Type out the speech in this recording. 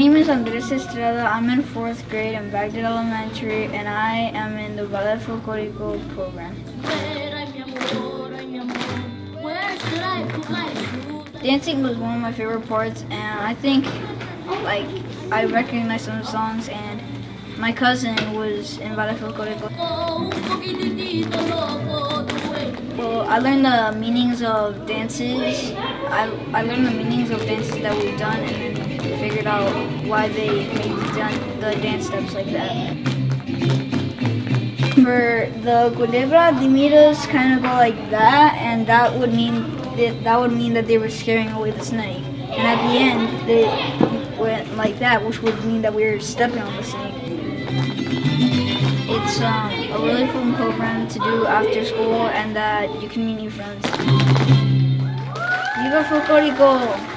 is Andres Estrada. I'm in fourth grade in Bagdad Elementary, and I am in the Ballet Folklorico program. Dancing was one of my favorite parts, and I think, like, I recognize some songs, and my cousin was in Ballet Folklorico. Well, I learned the meanings of dances. I, I learned the meanings of dances that we've done, and why they done the dance steps like that. For the culebra, the miras kind of go like that, and that would mean that, that would mean that they were scaring away the snake. And at the end, they went like that, which would mean that we were stepping on the snake. It's um, a really fun program to do after school, and that you can meet new friends. Viva Folklorico!